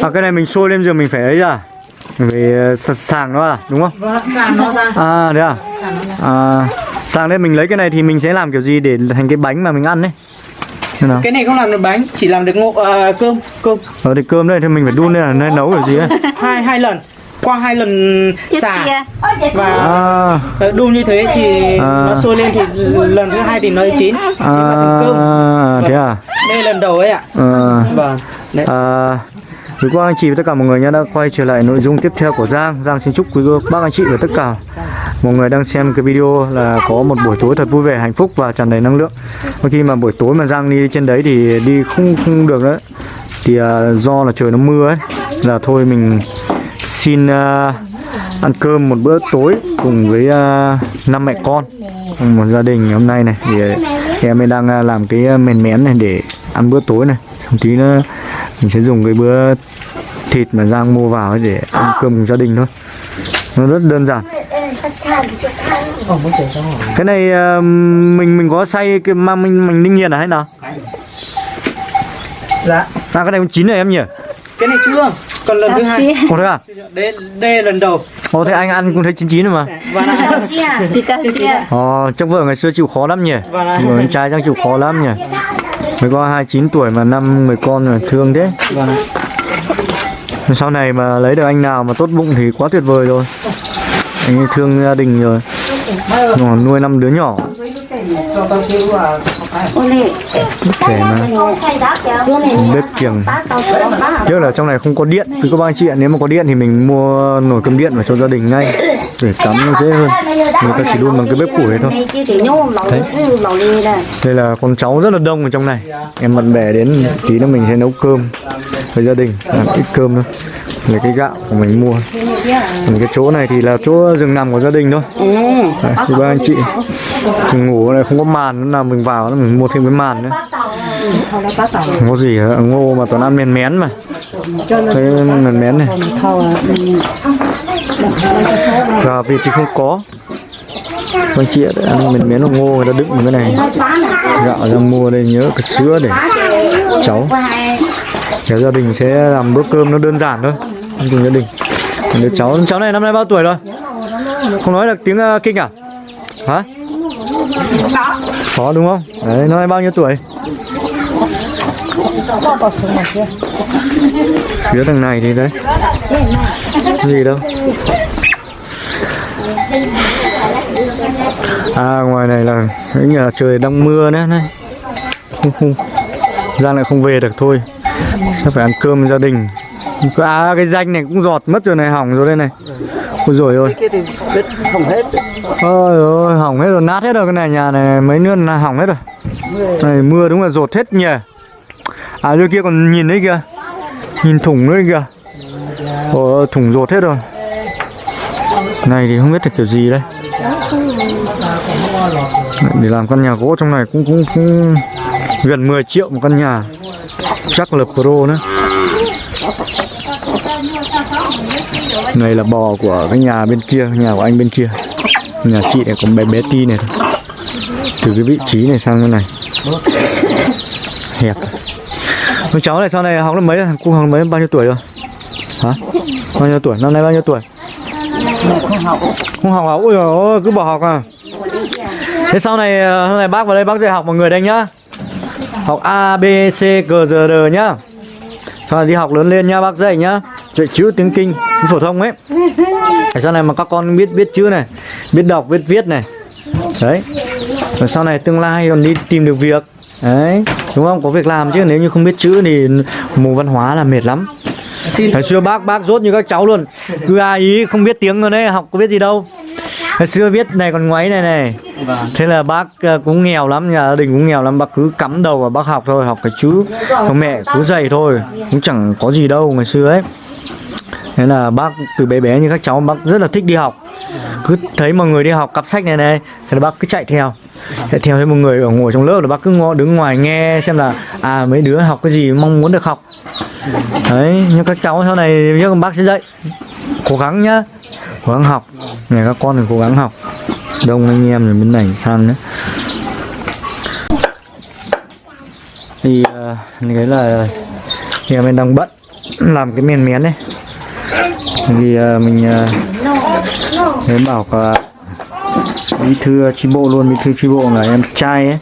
À cái này mình sôi lên rồi mình phải ấy ra Mình phải ờ, sàng nó à? Đúng không? vâng sàng nó ra. À thế à? À sàng đây mình lấy cái này thì mình sẽ làm kiểu gì để thành cái bánh mà mình ăn đấy Thế nào? cái này không làm được bánh chỉ làm được ngộ à, cơm cơm. Ờ thì cơm đây thì mình phải đun lên là nên nấu kiểu gì ấy? Hai hai lần. Qua hai lần xả. và À. Ờ, đun như thế thì À. nó sôi lên thì lần thứ hai thì nó chín. Chín vào thành cơm. À thế à? Đây lần đầu ấy ạ. Ờ. Vâng. Đấy À, quý cô anh chị và tất cả mọi người nhé đã quay trở lại nội dung tiếp theo của Giang. Giang xin chúc quý cô bác anh chị và tất cả mọi người đang xem cái video là có một buổi tối thật vui vẻ hạnh phúc và tràn đầy năng lượng. Đôi khi mà buổi tối mà Giang đi trên đấy thì đi không không được nữa thì à, do là trời nó mưa ấy là thôi mình xin à, ăn cơm một bữa tối cùng với à, năm mẹ con một gia đình hôm nay này. Thì à, em ấy đang à, làm cái à, mền mén này để ăn bữa tối này. Một tí nữa mình sẽ dùng cái bữa thịt mà Giang mua vào ấy để ăn cơm cùng gia đình thôi. Nó rất đơn giản. Cái này à, mình mình có xay cái mà mình mình ninh nhiệt à hay nào? Dạ. À cái này cũng chín rồi em nhỉ? Cái này chưa. Còn lần thứ hai. Ồ thế à? Đây đây lần đầu. Ồ thế anh ăn cũng thấy chín chín rồi mà. Và là Chị ta xia. Ồ trong vợ ngày xưa chịu khó lắm nhỉ? Là Người con trai chắc chịu khó lắm nhỉ Mới có 29 tuổi mà năm người con rồi thương thế. Là Sau này mà lấy được anh nào mà tốt bụng thì quá tuyệt vời rồi. Anh ấy thương gia đình rồi. Còn nuôi năm đứa nhỏ. Là kể mà. Bếp kiềng. Tiếc là trong này không có điện. Thì các bác anh chị ạ. Nếu mà có điện thì mình mua nồi cơm điện vào cho gia đình ngay để cắm nó dễ hơn. Người ta chỉ đun bằng cái bếp củi thôi. Đây là con cháu rất là đông ở trong này. Em bạn bè đến tí nữa mình sẽ nấu cơm với gia đình. Làm ít cơm thôi. Lấy cái gạo của mình mua. Còn cái chỗ này thì là chỗ giường nằm của gia đình thôi. Đấy, thì ba anh chị mình ngủ này không có màn nữa là mình vào mình mua thêm cái màn nữa. Không có gì ngô mà toàn ăn mèn mén mà. Cái mèn mén này gà vịt thì không có. Anh chị ạ ăn mình miếng ngô người ta đựng vào cái này. Gạo ra mua đây nhớ cái sữa để cháu. Kéo gia đình sẽ làm bữa cơm nó đơn giản thôi. Ăn cùng gia đình. Còn đứa cháu cháu này năm nay bao tuổi rồi? Không nói được tiếng uh, kinh à? Hả? Có đúng không? Đấy năm nay bao nhiêu tuổi? Phía đằng này thì đấy gì đâu. À ngoài này là cái nhà trời đang mưa nữa này. Không không. Giang lại không về được thôi. Sẽ phải ăn cơm gia đình. À cái danh này cũng giọt mất rồi này hỏng rồi đây này. Ôi rồi ôi Ôi ôi hỏng hết rồi nát hết rồi cái này nhà này mấy nước là hỏng hết rồi. Này mưa đúng là rột hết nhỉ. À dưới kia còn nhìn đấy kìa. Nhìn thủng đấy kìa Ồ thủng rột hết rồi. Này thì không biết là kiểu gì đây. Để làm căn nhà gỗ trong này cũng cũng, cũng gần 10 triệu một căn nhà. Chắc là pro nữa. Này là bò của cái nhà bên kia nhà của anh bên kia. Nhà chị này còn bé bé ti này thôi. Từ cái vị trí này sang cái này. Hẹp. Con cháu này sau này học lớp mấy rồi? Cô học mấy? Bao nhiêu tuổi rồi? Hả? Bao nhiêu tuổi? Năm nay bao nhiêu tuổi? Không học không học. À ôi dồi cứ bỏ học à? Thế sau này hôm sau này bác vào đây, bác dạy học mọi người đây nhá. Học A, B, C, G D D nhá. Sau này đi học lớn lên nhá, bác dạy nhá. Dạy chữ, tiếng kinh tiếng phổ thông ấy. Để sau này mà các con biết biết chữ này, biết đọc, biết viết này. Đấy. Rồi sau này tương lai còn đi tìm được việc. Đấy. Đúng không? Có việc làm chứ, nếu như không biết chữ thì mù văn hóa là mệt lắm. Hồi xưa bác bác rốt như các cháu luôn. Cứ ai ý không biết tiếng rồi đấy Học có biết gì đâu. Hồi xưa viết này còn ngoáy này này. Thế là bác ờ, cũng nghèo lắm Nhà gia đình cũng nghèo lắm. Bác cứ cắm đầu vào bác học thôi Học cái chữ Còn mẹ cứ dạy thôi. Cũng chẳng có gì đâu ngày xưa ấy. Thế là bác từ bé bé như các cháu Bác rất là thích đi học. Cứ thấy mọi người đi học cặp sách này này Thế là bác cứ chạy theo. Chạy theo thấy một người ở ngồi trong lớp là bác cứ ngó đứng ngoài nghe xem là À mấy đứa học cái gì mong muốn được học Đấy, nhưng các cháu sau này biết bác sẽ dạy. Cố gắng nhá Cố gắng học. Này các con thì cố gắng học. Đông anh em rồi bên này sang nữa Thì à, uh, cái là nhà mình đang bận làm cái miền miến đấy. Vì uh, à, mình à, uh, nếu bảo cả bí thư chi bộ luôn bí thư chi bộ là em trai ấy.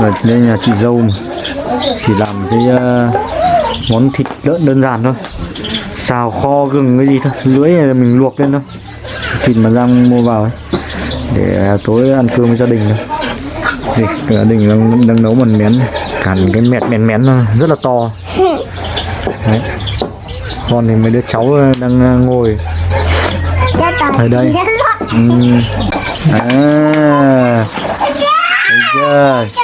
Rồi đây nhà chị dâu mà cái uh, món thịt lợn đơn giản thôi. Xào kho gừng cái gì thôi. Lưỡi này mình luộc lên thôi. Thịt mà giang mua vào ấy. Để à, tối ăn cơm với gia đình thôi. Thì à, gia đình đang, đang nấu mần mén cản cái mẹt mén mén rất là to. Đấy. còn thì mấy đứa cháu ờ, đang ờ, ngồi. Ở đây. Ừ. À. Thấy chưa?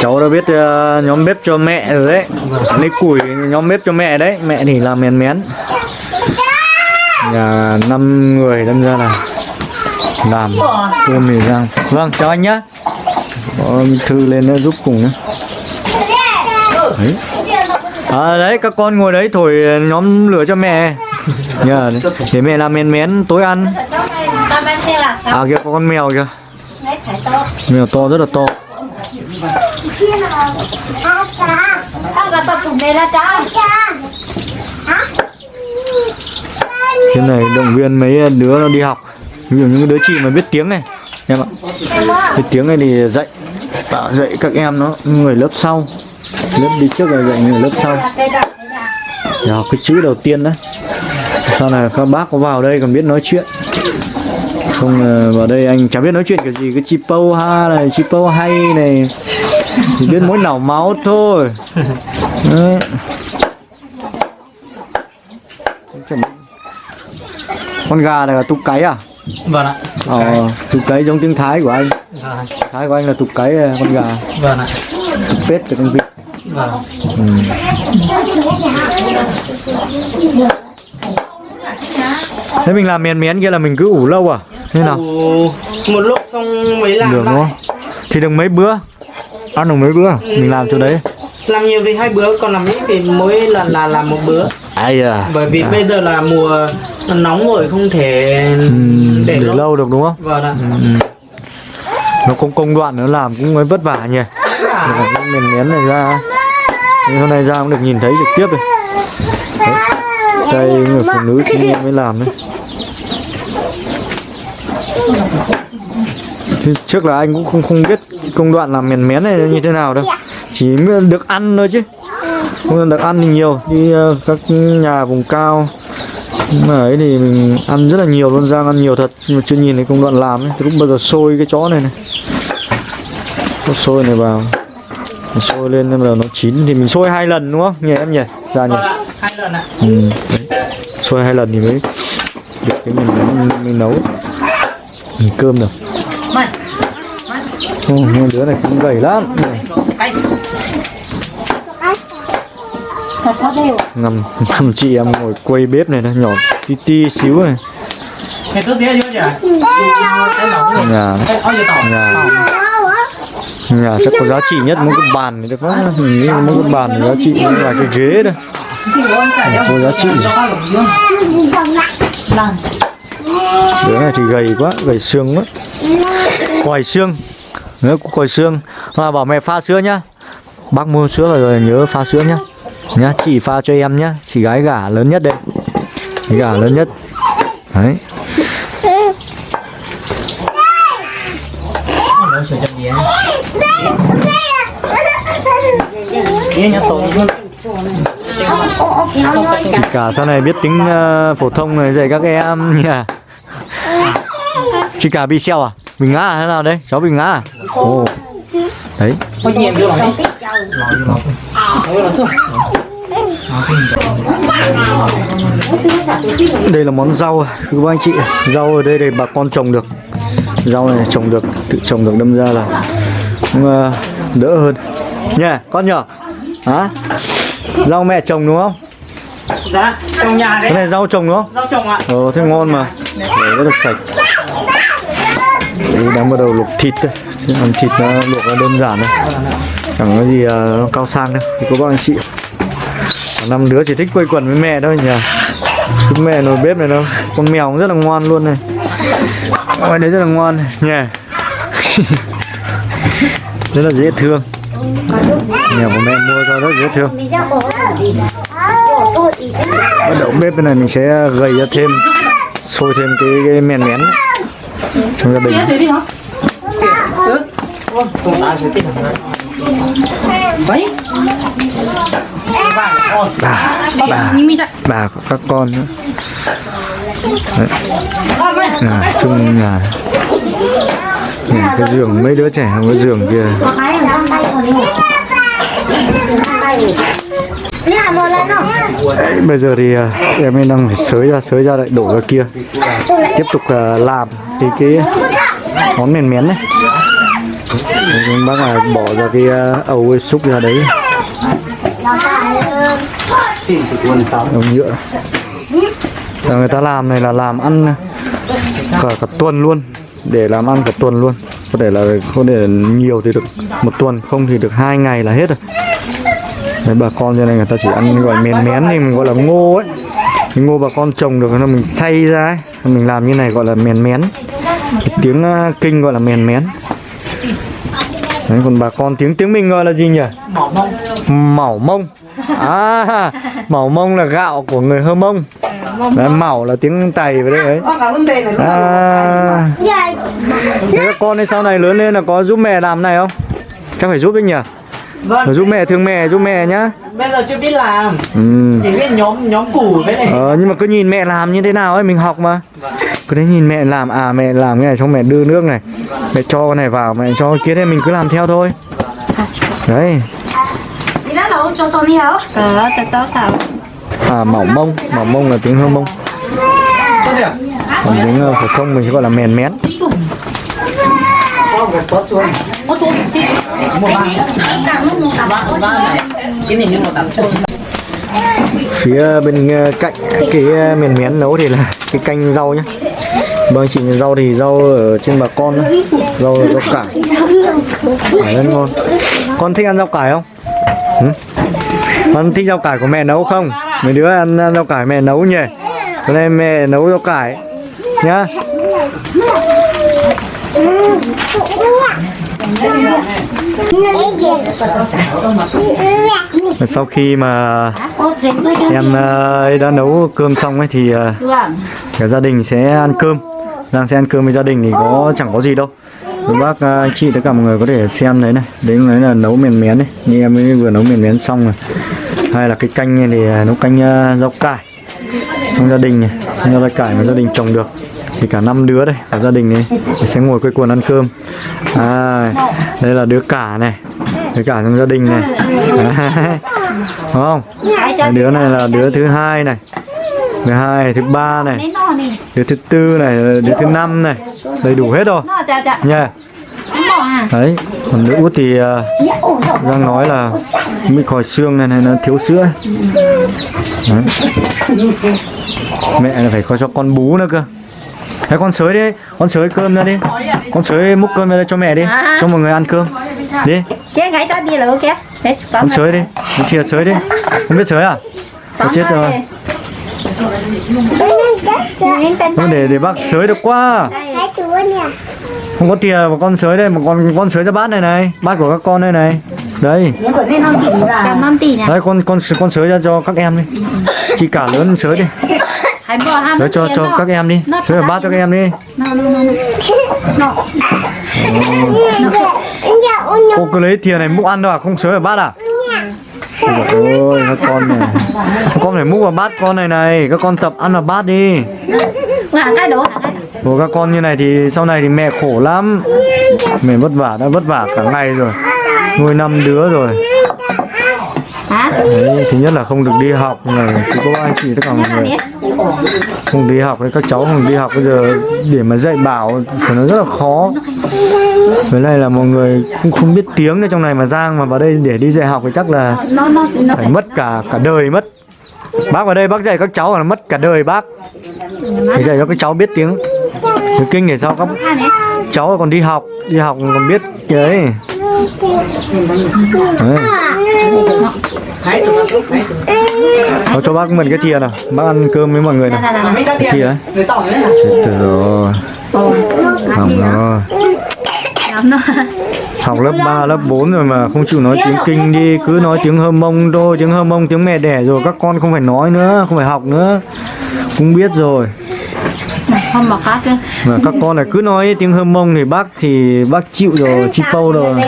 Cháu đã biết ờ, nhóm bếp cho mẹ rồi đấy. Lấy củi nhóm bếp cho mẹ đấy. Mẹ thì làm mén mén. Nhà năm người đâm ra là làm cơm thì rang. Vâng chào anh nhá. Có thư lên nó giúp cùng nhá. Đấy. À, đấy các con ngồi đấy thổi nhóm lửa cho mẹ. Nhờ để mẹ làm mén mén tối ăn. À kia có con mèo kìa. Mèo to rất là to trên này động viên mấy đứa nó đi học. Ví dụ những đứa chị mà biết tiếng này, em ạ. Biết tiếng này thì dạy, Bảo dạy các em nó người lớp sau. Lớp đi trước là dạy người lớp sau. Để học cái chữ đầu tiên đó. Sau này các bác có vào đây còn biết nói chuyện không ờ, vào đây anh chẳng biết nói chuyện cái gì. Cái chi pâu ha này chi pâu hay này. Chỉ biết mỗi nảo máu thôi. Đấy. Con gà này là tục cái à? Vâng ạ. Ờ tục cái giống tiếng thái của anh. Vâng thái của anh là tục cái à, con gà. Vâng ạ. Tục pết là con vịt. Vâng. Ừ. thế mình làm miền miến kia là mình cứ ủ lâu à thế nào? Một lúc xong mới làm được đúng không? Thì được mấy bữa? Ăn được mấy bữa? Mình làm chỗ đấy. Làm nhiều thì hai bữa còn làm ít thì mỗi lần là làm một bữa. Ai à bởi vì bây giờ là mùa nóng rồi không thể ừ, để, để lâu. lâu được đúng không? Vâng ạ. Ừ. nó công công đoạn nó làm cũng mới vất vả nhỉ? Cái miền miến này ra. Thế hôm nay ra cũng được nhìn thấy trực tiếp rồi đây người phụ nữ nghiệp mới làm đấy Thì trước là anh cũng không không biết công đoạn làm miền miến này như thế nào đâu. Chỉ được ăn thôi chứ. Không được ăn thì nhiều. Đi ờ, các nhà vùng cao mà ấy thì mình ăn rất là nhiều luôn Giang ăn nhiều thật. Nhưng mà chưa nhìn thấy công đoạn làm ấy. Thì lúc bây giờ sôi cái chó này này. Có sôi này vào. Sôi lên nên là nó chín. Thì mình sôi hai lần đúng không? Nhỉ em nhỉ? Ra nhỉ. Vâng ạ hai lần ạ. Ừ. sôi hai lần thì mới được cái mình mới, mới nấu. mình cơm được hai đứa này cũng gầy lắm. Ngầm ngầm chị em ngồi quay bếp này nó nhỏ tí ti xíu này. Nhà. Nhà. Nhà chắc có giá trị nhất mỗi cái bàn này được quá mỗi cái bàn này giá trị là cái ghế đây. Có giá trị đứa này thì gầy quá gầy xương quá còi xương nữa còi xương à, bảo mẹ pha sữa nhá bác mua sữa rồi, nhớ pha sữa nhá nhá chị pha cho em nhá chị gái gà lớn nhất đây gà lớn nhất đấy nó sửa chị cả sau này biết tính ờ, phổ thông này dạy các em nhỉ? Chị cả bị xeo à? Bị ngã à? thế nào đây cháu bị ngã à? Ồ. Đấy. Đây là món rau thưa các anh chị. Rau ở đây thì bà con trồng được. Rau này trồng được tự trồng được đâm ra là cũng ờ, đỡ hơn. Nha con nhỏ hả rau mẹ trồng đúng không? Dạ, trong nhà cái đấy này rau trồng đúng không? Rau trồng ạ. Ờ thế ngon mà. Để rất là sạch. Đấy, đang bắt đầu luộc thịt thôi làm thịt nó luộc nó đơn giản thôi chẳng có gì ờ, nó cao sang đâu. Thì có các anh chị. Năm đứa chỉ thích quây quần với mẹ thôi nhỉ. Chứ mẹ nồi bếp này đâu. Con mèo cũng rất là ngoan luôn này. Ngoài đấy rất là ngoan này. Nhỉ rất là dễ thương mèo của mẹ mua cho rất dễ thương bắt đầu bếp bên này mình sẽ gầy ra thêm sôi thêm cái, cái mèn mén trong gia đình? Đấy. bà bà bà các con nữa. À, chung nhà nhà cái giường mấy đứa trẻ không có giường kia bây giờ thì à, em ấy đang phải sới ra sới ra lại đổ ra kia. Tiếp tục à, làm cái cái món mềm mén này Đấy, bác là bỏ ra cái à, ấu xúc ra đấy. Đồng nhựa. Và người ta làm này là làm ăn cả cả tuần luôn. Để làm ăn cả tuần luôn có thể là không để nhiều thì được một tuần không thì được hai ngày là hết rồi. Đấy, bà con trên này người ta chỉ ăn gọi mén mén thì mình gọi là ngô ấy. Cái ngô bà con trồng được nó mình xay ra ấy. Mình làm như này gọi là mén mén. Cái tiếng uh, kinh gọi là mén mén. Đấy, còn bà con tiếng tiếng mình gọi là gì nhỉ? Mỏ mông. mỏu mông. À mỏu mông là gạo của người hơ mông đấy, mỏu là tiếng tày với đấy. Ấy à. thế các con ấy sau này lớn lên là có giúp mẹ làm này không? Chắc phải giúp đấy nhỉ? Vâng. giúp mẹ thương mẹ giúp mẹ nhá. Bây giờ chưa biết làm. ừ. Chỉ biết nhóm nhóm củ với này. ờ, nhưng mà cứ nhìn mẹ làm như thế nào ấy mình học mà. Cứ đấy nhìn mẹ làm à mẹ làm cái này xong mẹ đưa nước này. Mẹ cho cái này vào mẹ cho kia đấy mình cứ làm theo thôi. Đấy. Thì đó là ông cho tôi đi hả? Ờ, cho tao sao? À mỏng mông mỏng mông là tiếng hơ mông. Còn tiếng ờ, phổ thông mình sẽ gọi là mèn mén. Phía bên ờ, cạnh cái ờ, mèn mén nấu thì là cái canh rau nhá. Vâng chị rau thì rau ở trên bà con đó. rau rau cải. Cải rất ngon. Con thích ăn rau cải không? Ừ? con thích rau cải của mẹ nấu không? Mấy đứa ăn rau cải mẹ nấu nhỉ? Hôm nay mẹ nấu rau cải nhá. Sau khi mà em ờ, ấy đã nấu cơm xong ấy thì ờ, cả gia đình sẽ ăn cơm. Đang sẽ ăn cơm với gia đình thì có, chẳng có gì đâu. Các bác ờ, anh chị tất cả mọi người có thể xem đấy này. Đấy đấy là nấu mèn mén đấy như em ấy vừa nấu mèn mén xong rồi hay là cái canh này thì à, nấu canh à, rau cải. Trong gia đình này trong rau cải mà gia đình trồng được. Thì cả năm đứa đây cả gia đình này sẽ ngồi quây quần ăn cơm. À, đây là đứa cả này. Đứa cả trong gia đình này. Đúng không? Cái đứa này là đứa thứ hai này. Thứ hai thứ ba này. Đứa thứ tư này đứa thứ năm này. Đầy đủ hết rồi. Nha. yeah đấy còn đứa út thì uh, đang nói là bị khỏi xương này này nó thiếu sữa. Đấy. mẹ là phải có cho con bú nữa cơ. Đấy con sới đi, con sới cơm ra đi. Con sới múc cơm ra cho mẹ đi Cho mọi người ăn cơm. Đi, Cái gãy ta đi. Để chụp con sới đi. Con thìa sới đi. Không biết sới à? Có chết rồi. Không để để bác sới được quá Không có thìa mà con sới đây mà con con sới ra bát này này Bát của các con đây này. Đây. Cảm ơn tỷ nè. Đấy con con con sới ra cho các em đi. Chị cả lớn sới đi. Sới cho cho các em đi. Sới vào bát cho các em đi. Cô cứ lấy thìa này múc ăn đâu à? Không sới vào bát à? Ôi ôi các con này. Các con phải múc vào bát con này này. Các con tập ăn vào bát đi. Ngả cái đổ. Của các con như này thì sau này thì mẹ khổ lắm. Mẹ vất vả đã vất vả cả ngày rồi. Nuôi năm đứa rồi. Đấy, thứ nhất là không được đi học là chỉ có anh chị tất cả mọi người không đi học đấy các cháu không đi học bây giờ để mà dạy bảo thì nó rất là khó. Với lại là mọi người cũng không biết tiếng ở trong này mà giang mà vào đây để đi dạy học thì chắc là phải mất cả cả đời mất. Bác vào đây bác dạy các cháu là mất cả đời bác. Phải dạy cho các cháu biết tiếng kinh để sao các cháu còn đi học đi học còn biết đấy. Thôi cho bác mượn cái thìa nào bác ăn cơm với mọi người nào. Cái tỏi đấy? Chết rồi. Hỏng rồi. Học lớp 3, lớp 4 rồi mà không chịu nói tiếng kinh đi cứ nói tiếng hơ mông thôi tiếng hơ mông tiếng mẹ đẻ rồi các con không phải nói nữa không phải học nữa. Cũng biết rồi không mà kia mà các con này cứ nói tiếng hơ mông thì bác thì bác chịu rồi chi câu rồi.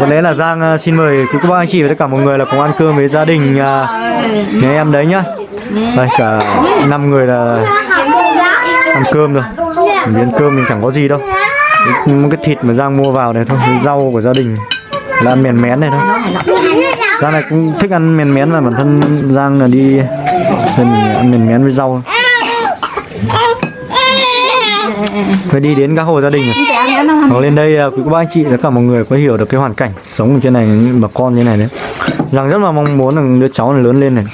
có lẽ là Giang à, xin mời quý cô bác anh chị và tất cả mọi người là cùng ăn cơm với gia đình à, nhà em đấy nhá. Đây cả năm người là ăn cơm rồi. Ăn cơm mình chẳng có gì đâu. Cái, cái thịt mà Giang mua vào này thôi cái rau của gia đình. Là ăn mèn mén này thôi. Giang này cũng thích ăn mèn mén mà bản thân Giang là đi ăn mèn mén với rau phải đi đến các hộ gia đình rồi hoặc lên đây à, quý cô bác anh chị tất cả mọi người có hiểu được cái hoàn cảnh sống ở trên này bà con như này đấy rằng rất là mong muốn là đứa cháu này lớn lên này.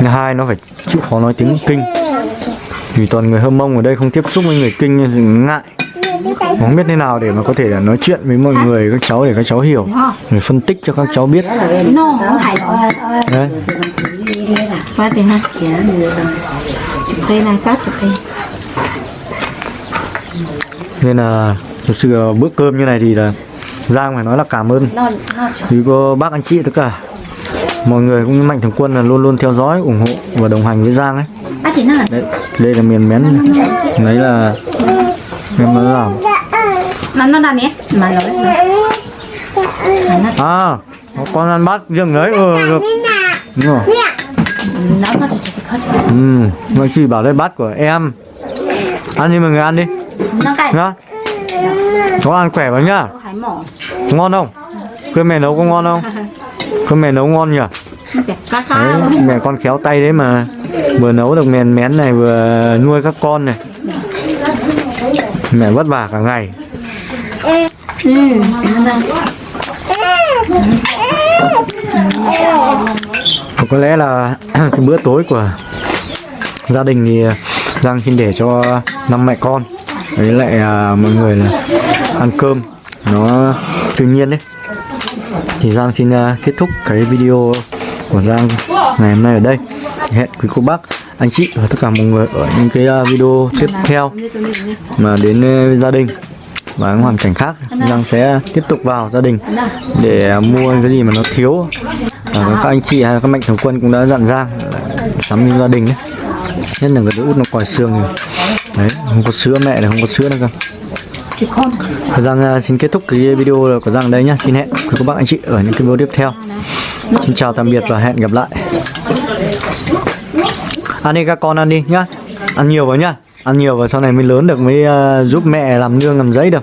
Thứ hai nó phải chịu khó nói tiếng kinh. Vì toàn người hâm mông ở đây không tiếp xúc với người kinh nên ngại. Không biết thế nào để mà có thể là nói chuyện với mọi người các cháu để các cháu hiểu. Để phân tích cho các cháu biết. Đấy nên là thực sự bữa cơm như này thì là Giang phải nói là cảm ơn. Quý cô bác anh chị tất cả. Mọi người cũng như mạnh thường quân là luôn luôn theo dõi ủng hộ và đồng hành với Giang ấy. Đấy đây là miền mén. Đấy là em làm mà nó nhé. Mà nó à có con ăn bát riêng đấy ừ được. Đúng rồi. Nó nó ừ mà chị bảo đây bát của em ăn đi mọi người ăn đi. Nhá có ăn khỏe vào nhá? Ngon không? Cơm mẹ nấu có ngon không? Cơm mẹ nấu ngon nhỉ? Đấy, mẹ con khéo tay đấy mà. Vừa nấu được mèn mén này vừa nuôi các con này. Mẹ vất vả cả ngày. Ừ. Có lẽ là cái bữa tối của gia đình thì Giang xin để cho năm mẹ con với lại à, mọi người là ăn cơm. Nó tự nhiên đấy thì Giang xin à, kết thúc cái video của Giang ngày hôm nay ở đây. Hẹn quý cô bác anh chị và tất cả mọi người ở những cái à, video tiếp theo mà đến à, gia đình và những hoàn cảnh khác. Giang sẽ tiếp tục vào gia đình để à, mua cái gì mà nó thiếu. À, các anh chị hay các mạnh thường quân cũng đã dặn Giang sắm gia đình ấy nhất là cái đứa út nó còi xương thì đấy không có sữa mẹ này không có sữa chị con. Và Giang à, xin kết thúc cái video của Giang đây nhá. Xin hẹn quý các bác anh chị ở những cái video tiếp theo. Xin chào tạm biệt và hẹn gặp lại. Ăn đi các con ăn đi nhá. Ăn nhiều vào nhá. Ăn nhiều vào sau này mới lớn được mới à, giúp mẹ làm nương làm giấy được